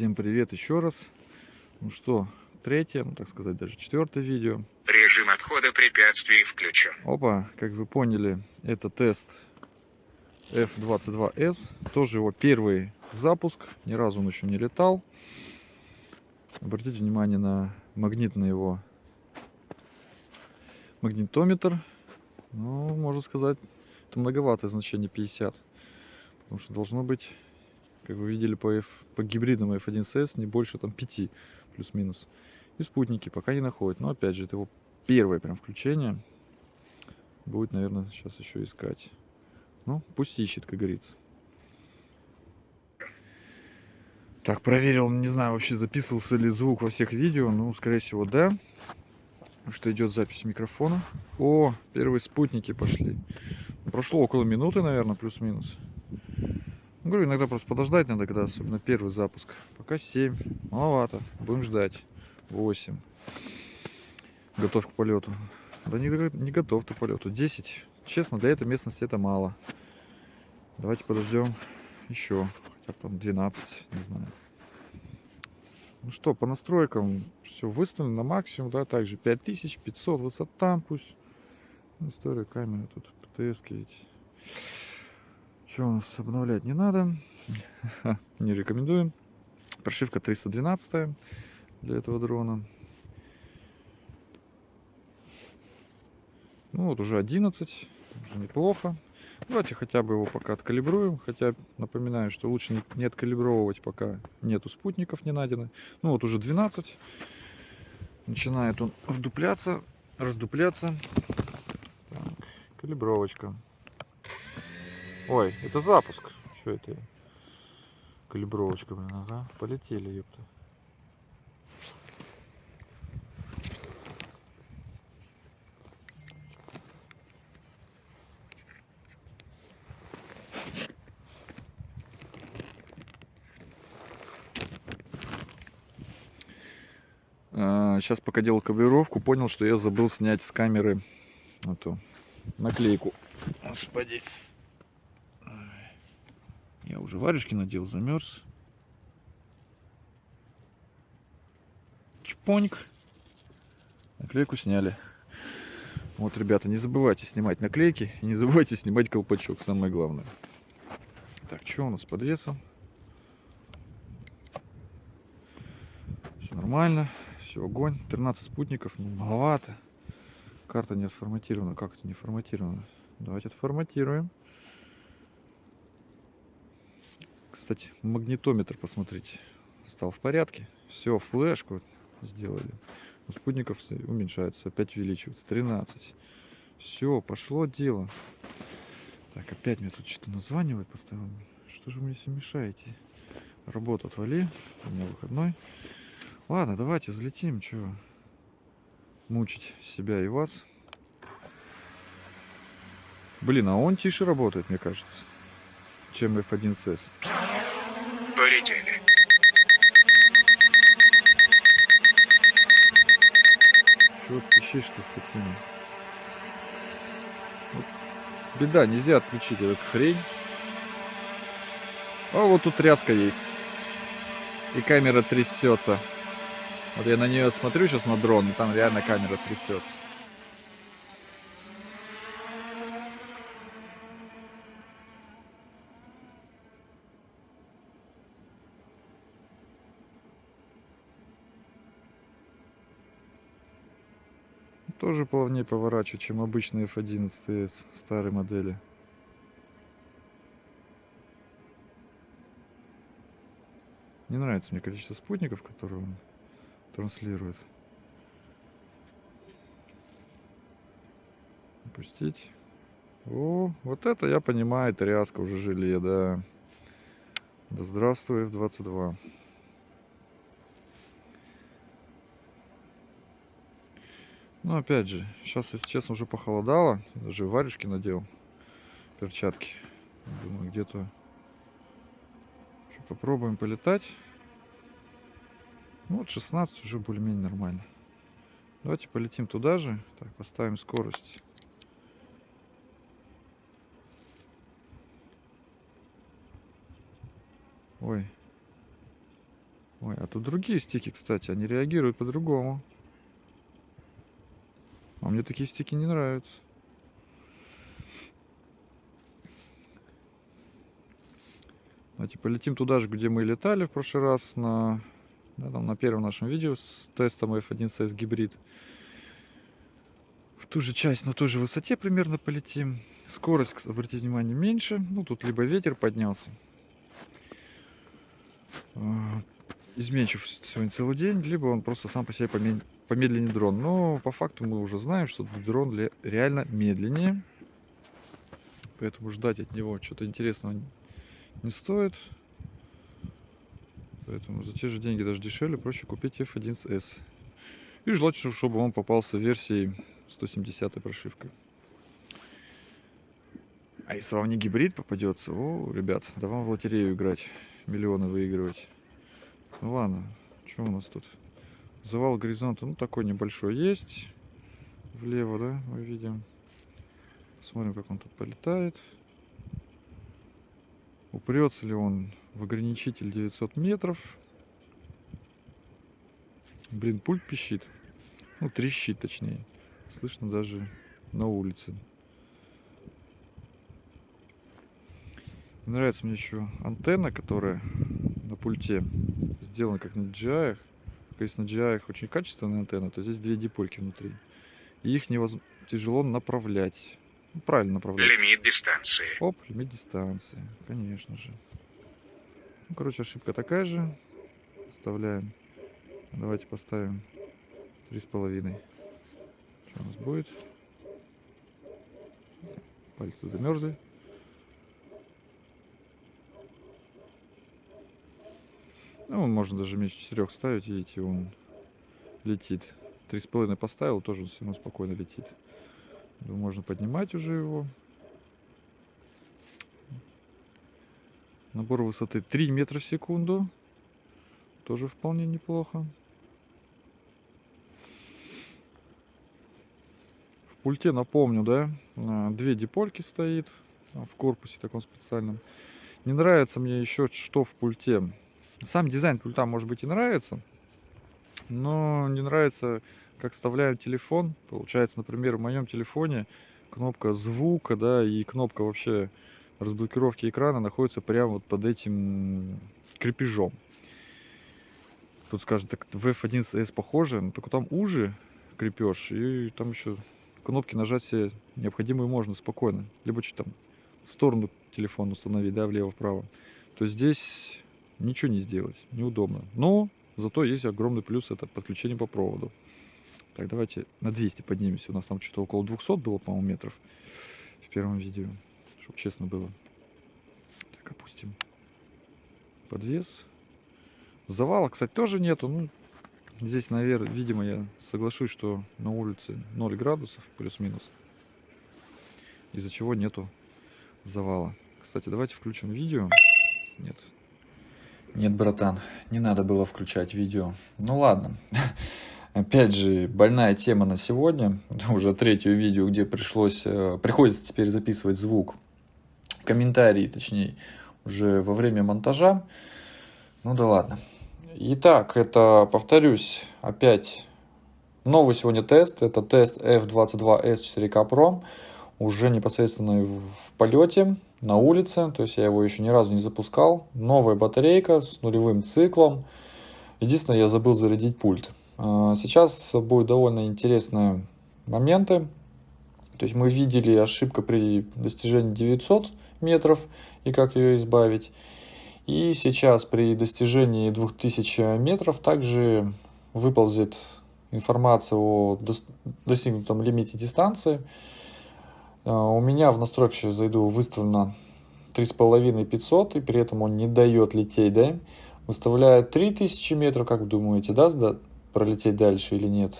Всем привет еще раз. Ну что, третье, ну так сказать, даже четвертое видео. Режим отхода препятствий включен. Опа, как вы поняли, это тест F22S. Тоже его первый запуск. Ни разу он еще не летал. Обратите внимание на магнитный его магнитометр. Ну, можно сказать, это многоватое значение 50. Потому что должно быть, как вы видели по, F, по гибридному F1CS, не больше там 5 плюс-минус. И спутники пока не находят. Но опять же, это его первое прям включение. Будет, наверное, сейчас еще искать. Ну, пусть ищет, как говорится. Так, проверил, не знаю, вообще записывался ли звук во всех видео. Ну, скорее всего, да. Что идет запись микрофона. О, первые спутники пошли. Прошло около минуты, наверное, плюс-минус. Говорю, иногда просто подождать надо, когда особенно первый запуск. Пока 7. Маловато. Будем ждать. 8. Готов к полету. Да не, не готов к полету. 10. Честно, для этой местности это мало. Давайте подождем еще. Хотя там 12, не знаю. Ну что, по настройкам все выставлено на максимум, да, также 5500 высота, пусть. Ну, история камеры тут птс ведь. Что у нас обновлять не надо. не рекомендуем. Прошивка 312 для этого дрона. Ну вот уже 11, уже неплохо. Давайте хотя бы его пока откалибруем. Хотя напоминаю, что лучше не, откалибровывать, пока нету спутников не найдено. Ну вот уже 12. Начинает он вдупляться, раздупляться. Так, калибровочка. Ой, это запуск. Что это? Калибровочка, блин, ага. Полетели, ёпта. сейчас пока делал кабелировку, понял, что я забыл снять с камеры эту наклейку. Господи. Я уже варежки надел, замерз. Чпоньк. Наклейку сняли. Вот, ребята, не забывайте снимать наклейки и не забывайте снимать колпачок, самое главное. Так, что у нас с подвесом? Все нормально. Все, огонь. 13 спутников, ну, маловато. Карта не отформатирована. Как это не форматировано? Давайте отформатируем. Кстати, магнитометр, посмотрите, стал в порядке. Все, флешку сделали. У спутников уменьшаются, опять увеличивается. 13. Все, пошло дело. Так, опять мне тут что-то названивает постоянно. Что же вы мне все мешаете? Работу отвали. У меня выходной. Ладно, давайте взлетим, что мучить себя и вас. Блин, а он тише работает, мне кажется, чем F1CS. Полетели. Чего ты пищишь-то, скотина? Вот. Беда, нельзя отключить эту хрень. А вот тут тряска есть. И камера трясется. Вот я на нее смотрю сейчас на дрон, и там реально камера трясется. Тоже плавнее поворачивает, чем обычный F11S старой модели. Не нравится мне количество спутников, которые он транслирует. Опустить. О, вот это я понимаю, тряска уже желе, да. Да здравствуй, F22. Ну, опять же, сейчас, если честно, уже похолодало. Даже варежки надел. Перчатки. Думаю, где-то... Попробуем полетать. Ну, вот 16 уже более-менее нормально. Давайте полетим туда же. Так, поставим скорость. Ой. Ой, а тут другие стики, кстати, они реагируют по-другому. А мне такие стики не нравятся. Давайте полетим туда же, где мы летали в прошлый раз на, да, там, на первом нашем видео с тестом F1CS гибрид. В ту же часть, на той же высоте примерно полетим. Скорость, обратите внимание, меньше. Ну, тут либо ветер поднялся, а, изменчив сегодня целый день, либо он просто сам по себе помедленнее дрон. Но по факту мы уже знаем, что дрон реально медленнее. Поэтому ждать от него что-то интересного не стоит. Поэтому за те же деньги даже дешевле проще купить F1S. И желательно, чтобы он попался в версии 170 прошивкой. А если вам не гибрид попадется, о, ребят, да вам в лотерею играть, миллионы выигрывать. Ладно, что у нас тут? Завал горизонта, ну такой небольшой есть. Влево, да, мы видим. Посмотрим, как он тут полетает. Упрется ли он в ограничитель 900 метров. Блин, пульт пищит. Ну, трещит точнее. Слышно даже на улице. Нравится мне еще антенна, которая на пульте сделана как на DJI. Если на DJI очень качественная антенна, то здесь две дипольки внутри. И их невозможно тяжело направлять. Ну, правильно направлять. Лимит дистанции. Оп, лимит дистанции, конечно же. Ну, короче, ошибка такая же. Вставляем. Давайте поставим три с половиной. Что у нас будет? Пальцы замерзли. Ну, можно даже меньше четырех ставить, видите, он летит. Три с половиной поставил, тоже он все равно спокойно летит. Думаю, можно поднимать уже его. Набор высоты 3 метра в секунду. Тоже вполне неплохо. В пульте, напомню, да, а, две дипольки стоит а, в корпусе таком специальном. Не нравится мне еще что в пульте. Сам дизайн пульта, может быть, и нравится, но не нравится, как вставляем телефон. Получается, например, в моем телефоне кнопка звука, да, и кнопка вообще разблокировки экрана находится прямо вот под этим крепежом. Тут скажет, так в F1S похоже, но только там уже крепеж, и там еще кнопки нажать все необходимые можно спокойно. Либо что там, в сторону телефона установить, да, влево-вправо. То здесь ничего не сделать, неудобно. Но зато есть огромный плюс, это подключение по проводу. Так, давайте на 200 поднимемся. У нас там что-то около 200 было, по-моему, метров в первом видео, чтобы честно было. Так, опустим подвес. Завала, кстати, тоже нету. Ну, здесь, наверное, видимо, я соглашусь, что на улице 0 градусов плюс-минус. Из-за чего нету завала. Кстати, давайте включим видео. Нет, нет, братан, не надо было включать видео. Ну ладно. Опять же, больная тема на сегодня. Уже третье видео, где пришлось, э, приходится теперь записывать звук. Комментарии, точнее, уже во время монтажа. Ну да ладно. Итак, это, повторюсь, опять новый сегодня тест. Это тест F22S4K Pro. Уже непосредственно в полете на улице, то есть я его еще ни разу не запускал. Новая батарейка с нулевым циклом. Единственное, я забыл зарядить пульт. А, сейчас будут довольно интересные моменты. То есть мы видели ошибку при достижении 900 метров и как ее избавить. И сейчас при достижении 2000 метров также выползет информация о достигнутом лимите дистанции. А, у меня в настройки зайду выставлено 3500, и при этом он не дает лететь, да? Выставляет 3000 метров, как вы думаете, даст да, пролететь дальше или нет?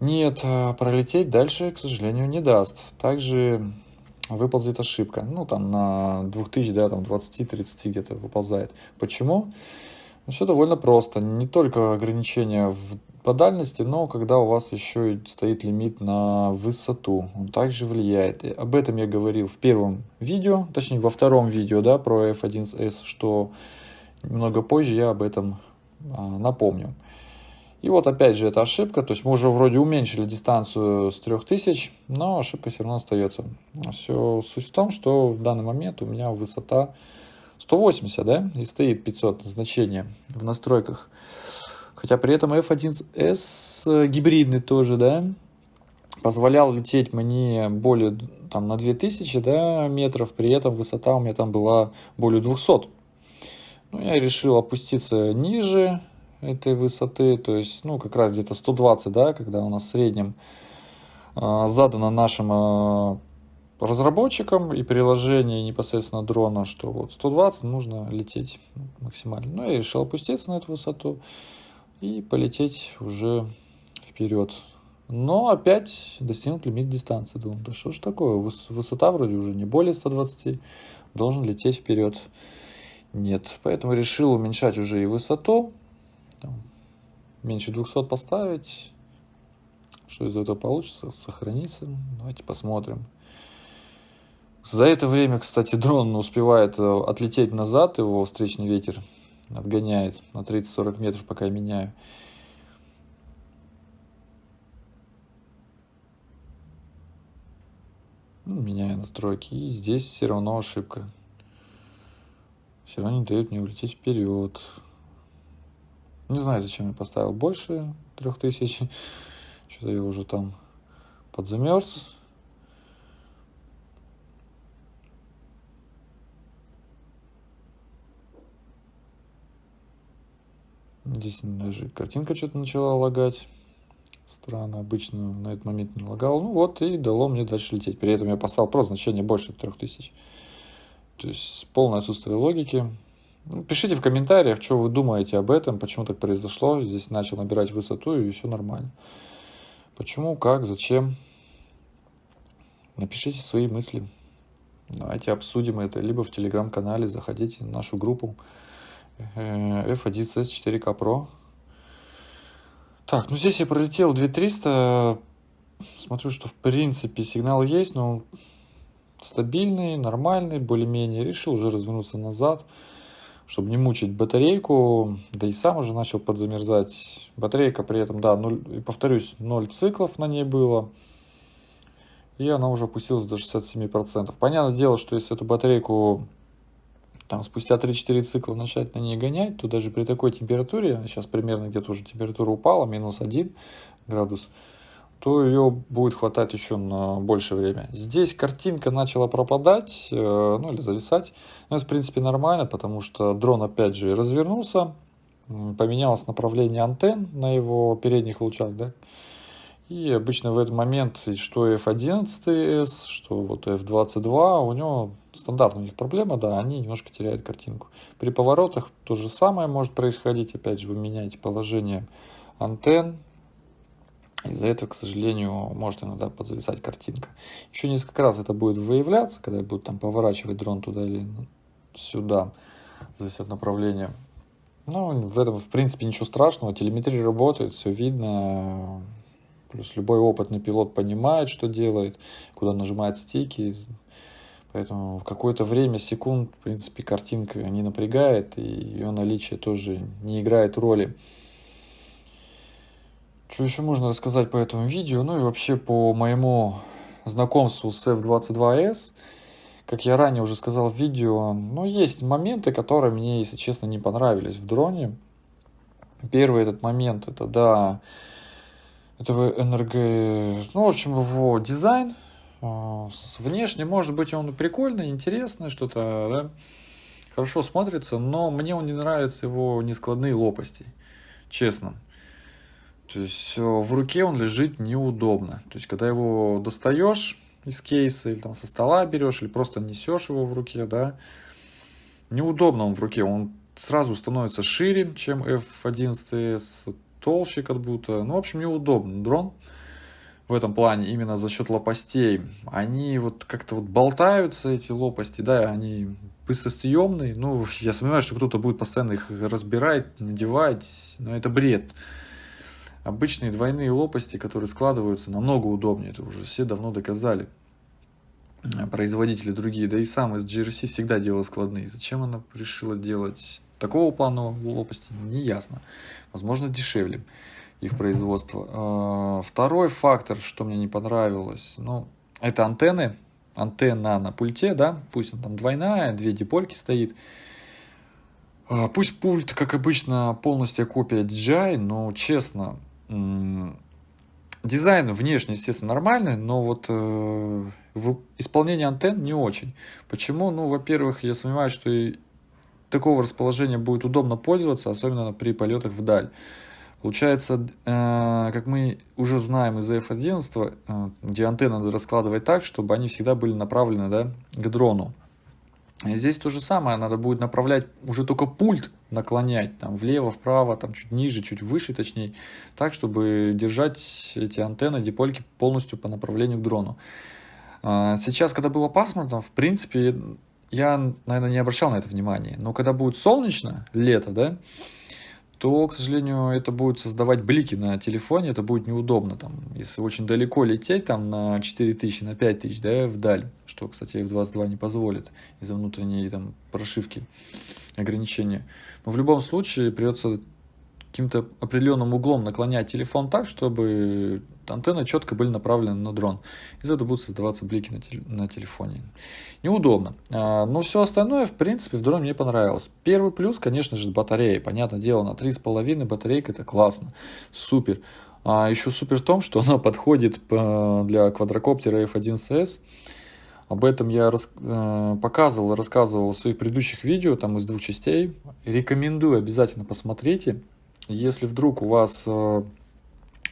Нет, а, пролететь дальше, к сожалению, не даст. Также выползет ошибка. Ну, там на 2000, да, там 20-30 где-то выползает. Почему? Ну, все довольно просто. Не только ограничения в по дальности, но когда у вас еще стоит лимит на высоту, он также влияет. И об этом я говорил в первом видео, точнее во втором видео да, про F1S, что немного позже я об этом а, напомню. И вот опять же эта ошибка, то есть мы уже вроде уменьшили дистанцию с 3000, но ошибка все равно остается. Все суть в том, что в данный момент у меня высота 180, да, и стоит 500 значение в настройках. Хотя при этом F1S гибридный тоже, да, позволял лететь мне более там на 2000 да, метров, при этом высота у меня там была более 200. Ну, я решил опуститься ниже этой высоты, то есть, ну, как раз где-то 120, да, когда у нас в среднем э, задано нашим э, разработчикам и приложение непосредственно дрона, что вот 120 нужно лететь максимально. Ну, я решил опуститься на эту высоту и полететь уже вперед. Но опять достигнут лимит дистанции. Думаю, да что ж такое, высота вроде уже не более 120, должен лететь вперед. Нет, поэтому решил уменьшать уже и высоту. Там, меньше 200 поставить. Что из этого получится? Сохранится. Давайте посмотрим. За это время, кстати, дрон успевает э, отлететь назад, его встречный ветер отгоняет на 30-40 метров, пока я меняю. Ну, меняю настройки. И здесь все равно ошибка. Все равно не дает мне улететь вперед. Не знаю, зачем я поставил больше 3000. Что-то я уже там подзамерз. Здесь даже картинка что-то начала лагать. Странно, обычно на этот момент не лагал. Ну вот, и дало мне дальше лететь. При этом я поставил просто значение больше 3000. То есть полное отсутствие логики. Ну, пишите в комментариях, что вы думаете об этом, почему так произошло. Здесь начал набирать высоту и все нормально. Почему, как, зачем. Напишите свои мысли. Давайте обсудим это либо в телеграм-канале, заходите в нашу группу F1CS 4K Pro. Так, ну здесь я пролетел 2300. Смотрю, что в принципе сигнал есть, но стабильный, нормальный, более-менее. Решил уже развернуться назад, чтобы не мучить батарейку. Да и сам уже начал подзамерзать. Батарейка при этом, да, 0, повторюсь, 0 циклов на ней было. И она уже опустилась до 67%. Понятное дело, что если эту батарейку там, спустя 3-4 цикла начать на ней гонять, то даже при такой температуре, сейчас примерно где-то уже температура упала, минус 1 градус, то ее будет хватать еще на большее время. Здесь картинка начала пропадать, э, ну или зависать. Но это, в принципе, нормально, потому что дрон, опять же, развернулся, поменялось направление антенн на его передних лучах, да, и обычно в этот момент, что F11S, что вот F22, у него стандартная у них проблема, да, они немножко теряют картинку. При поворотах то же самое может происходить, опять же, вы меняете положение антенн, из-за этого, к сожалению, может иногда подзависать картинка. Еще несколько раз это будет выявляться, когда я буду там поворачивать дрон туда или сюда, зависит от направления. Ну, в этом, в принципе, ничего страшного. Телеметрия работает, все видно. Плюс любой опытный пилот понимает, что делает, куда нажимает стики. Поэтому в какое-то время, секунд, в принципе, картинка не напрягает, и ее наличие тоже не играет роли. Что еще можно рассказать по этому видео? Ну и вообще по моему знакомству с F22S. Как я ранее уже сказал в видео, ну есть моменты, которые мне, если честно, не понравились в дроне. Первый этот момент, это да, этого НРГ, ну, в общем, его дизайн, а, внешне, может быть, он прикольный, интересный, что-то, да, хорошо смотрится, но мне он не нравится его нескладные лопасти, честно. То есть э, в руке он лежит неудобно. То есть когда его достаешь из кейса или там со стола берешь или просто несешь его в руке, да, неудобно он в руке. Он сразу становится шире, чем F11s толще как будто. Ну, в общем, неудобно дрон в этом плане именно за счет лопастей. Они вот как-то вот болтаются, эти лопасти, да, они быстросъемные. Ну, я сомневаюсь, что кто-то будет постоянно их разбирать, надевать, но это бред. Обычные двойные лопасти, которые складываются, намного удобнее. Это уже все давно доказали. Производители другие, да и сам из GRC всегда делал складные. Зачем она решила делать такого плана лопасти не ясно. Возможно, дешевле их производство. А, второй фактор, что мне не понравилось, ну, это антенны. Антенна на пульте, да, пусть она там двойная, две дипольки стоит. А, пусть пульт, как обычно, полностью копия DJI, но честно, дизайн внешне, естественно, нормальный, но вот э, в исполнении антенн не очень. Почему? Ну, во-первых, я сомневаюсь, что и такого расположения будет удобно пользоваться, особенно при полетах вдаль. Получается, э, как мы уже знаем из F11, э, где антенны надо раскладывать так, чтобы они всегда были направлены да, к дрону. И здесь то же самое, надо будет направлять уже только пульт, наклонять там влево, вправо, там чуть ниже, чуть выше точнее, так, чтобы держать эти антенны, дипольки полностью по направлению к дрону. А, сейчас, когда было пасмурно, в принципе, я, наверное, не обращал на это внимания. Но когда будет солнечно, лето, да, то, к сожалению, это будет создавать блики на телефоне, это будет неудобно. Там, если очень далеко лететь, там на 4000, на 5000, да, вдаль, что, кстати, F22 не позволит из-за внутренней там прошивки ограничения. Но в любом случае придется каким-то определенным углом наклонять телефон так, чтобы антенны четко были направлены на дрон. Из этого будут создаваться блики на, теле, на телефоне. Неудобно. А, но все остальное, в принципе, в дроне мне понравилось. Первый плюс, конечно же, батарея. Понятное дело, на 3,5 батарейка это классно. Супер. А еще супер в том, что она подходит для квадрокоптера F1CS. Об этом я рас, э, показывал, рассказывал в своих предыдущих видео, там из двух частей. Рекомендую, обязательно посмотрите. Если вдруг у вас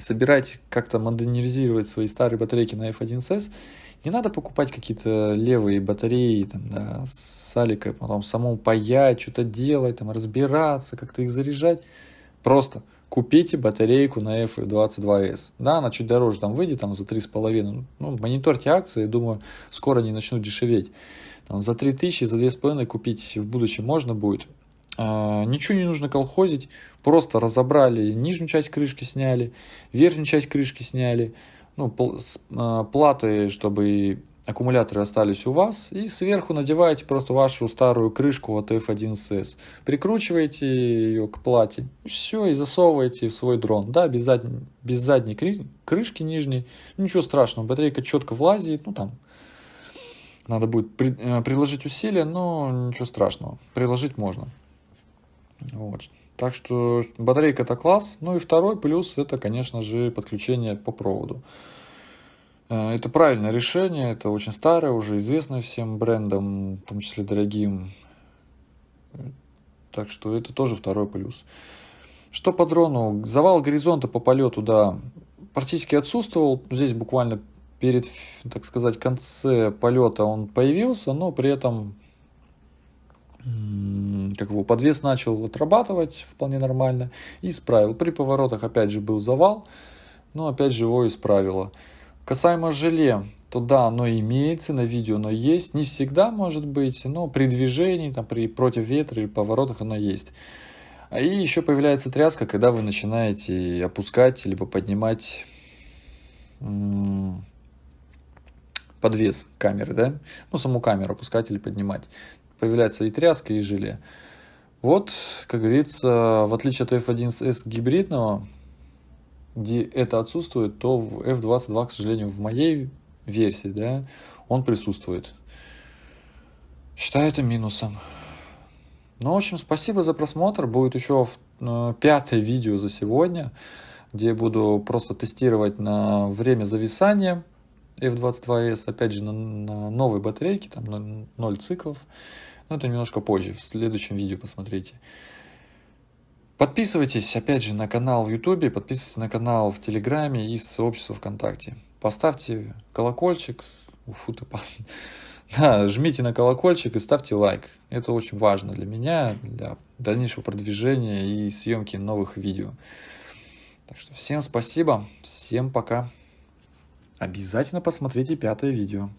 собираете как-то модернизировать свои старые батарейки на F1S, не надо покупать какие-то левые батареи там, да, с аликой, потом самому паять, что-то делать, там, разбираться, как-то их заряжать. Просто купите батарейку на F22S. Да, она чуть дороже там выйдет, там за 3,5. Ну, мониторьте акции, думаю, скоро они начнут дешеветь. Там, за 3000, за 2,5 купить в будущем можно будет. А, ничего не нужно колхозить, просто разобрали, нижнюю часть крышки сняли, верхнюю часть крышки сняли, ну, а, платы, чтобы аккумуляторы остались у вас, и сверху надеваете просто вашу старую крышку от F1CS, прикручиваете ее к плате, все, и засовываете в свой дрон, да, без, зад... без задней крышки нижней, ничего страшного, батарейка четко влазит, ну там, надо будет при... Э, приложить усилия, но ничего страшного, приложить можно. Вот. Так что батарейка это класс. Ну и второй плюс это, конечно же, подключение по проводу. Э, это правильное решение, это очень старое, уже известное всем брендам, в том числе дорогим. Так что это тоже второй плюс. Что по дрону? Завал горизонта по полету, да, практически отсутствовал. Здесь буквально перед, так сказать, конце полета он появился, но при этом как его подвес начал отрабатывать вполне нормально и исправил. При поворотах опять же был завал, но опять же его исправило. Касаемо желе, то да, оно имеется, на видео оно есть. Не всегда может быть, но при движении, там, при против ветра или поворотах оно есть. И еще появляется тряска, когда вы начинаете опускать либо поднимать подвес камеры, да, ну саму камеру опускать или поднимать появляется и тряска, и желе. Вот, как говорится, в отличие от F1S гибридного, где это отсутствует, то в F22, к сожалению, в моей версии, да, он присутствует. Считаю это минусом. Ну, в общем, спасибо за просмотр. Будет еще э, пятое видео за сегодня, где я буду просто тестировать на время зависания F22S, опять же, на, на новой батарейке, там на 0 циклов. Но это немножко позже, в следующем видео посмотрите. Подписывайтесь, опять же, на канал в YouTube, подписывайтесь на канал в Телеграме и сообщество ВКонтакте. Поставьте колокольчик. Уфу, ты пас. Да, жмите на колокольчик и ставьте лайк. Это очень важно для меня, для дальнейшего продвижения и съемки новых видео. Так что всем спасибо, всем пока. Обязательно посмотрите пятое видео.